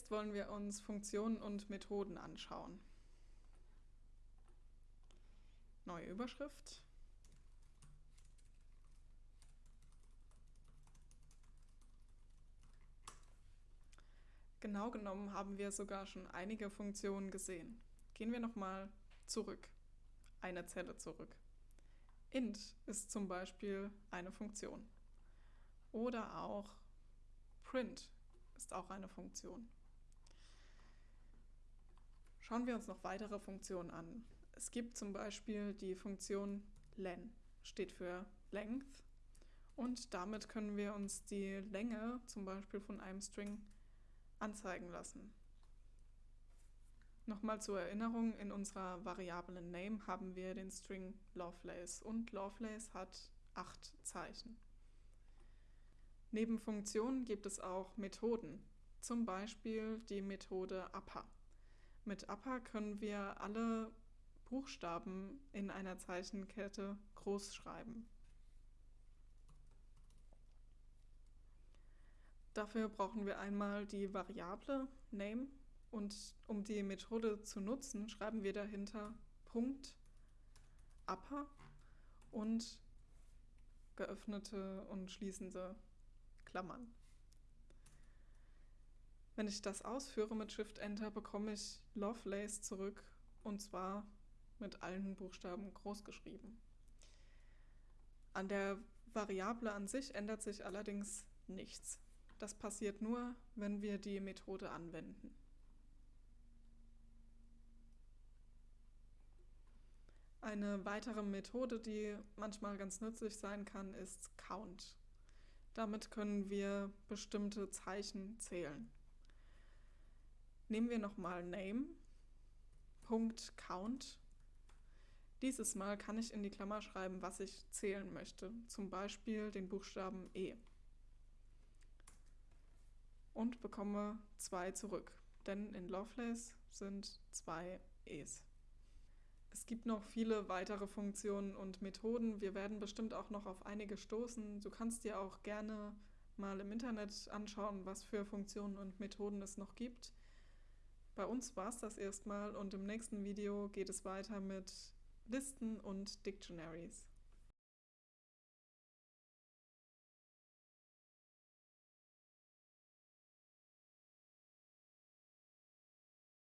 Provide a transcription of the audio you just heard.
Jetzt wollen wir uns Funktionen und Methoden anschauen. Neue Überschrift. Genau genommen haben wir sogar schon einige Funktionen gesehen. Gehen wir nochmal zurück, eine Zelle zurück. int ist zum Beispiel eine Funktion. Oder auch print ist auch eine Funktion. Schauen wir uns noch weitere Funktionen an. Es gibt zum Beispiel die Funktion len, steht für length und damit können wir uns die Länge zum Beispiel von einem String anzeigen lassen. Nochmal zur Erinnerung, in unserer Variablen Name haben wir den String Lovelace und Lovelace hat acht Zeichen. Neben Funktionen gibt es auch Methoden, zum Beispiel die Methode upper. Mit upper können wir alle Buchstaben in einer Zeichenkette groß schreiben. Dafür brauchen wir einmal die Variable name und um die Methode zu nutzen, schreiben wir dahinter Punkt upper und geöffnete und schließende Klammern. Wenn ich das ausführe mit Shift-Enter, bekomme ich Lovelace zurück und zwar mit allen Buchstaben groß geschrieben. An der Variable an sich ändert sich allerdings nichts. Das passiert nur, wenn wir die Methode anwenden. Eine weitere Methode, die manchmal ganz nützlich sein kann, ist Count. Damit können wir bestimmte Zeichen zählen. Nehmen wir nochmal Name, Punkt Count. Dieses Mal kann ich in die Klammer schreiben, was ich zählen möchte, zum Beispiel den Buchstaben E und bekomme 2 zurück, denn in Lovelace sind zwei E's. Es gibt noch viele weitere Funktionen und Methoden. Wir werden bestimmt auch noch auf einige stoßen. Du kannst dir auch gerne mal im Internet anschauen, was für Funktionen und Methoden es noch gibt. Bei uns war es das erstmal und im nächsten Video geht es weiter mit Listen und Dictionaries.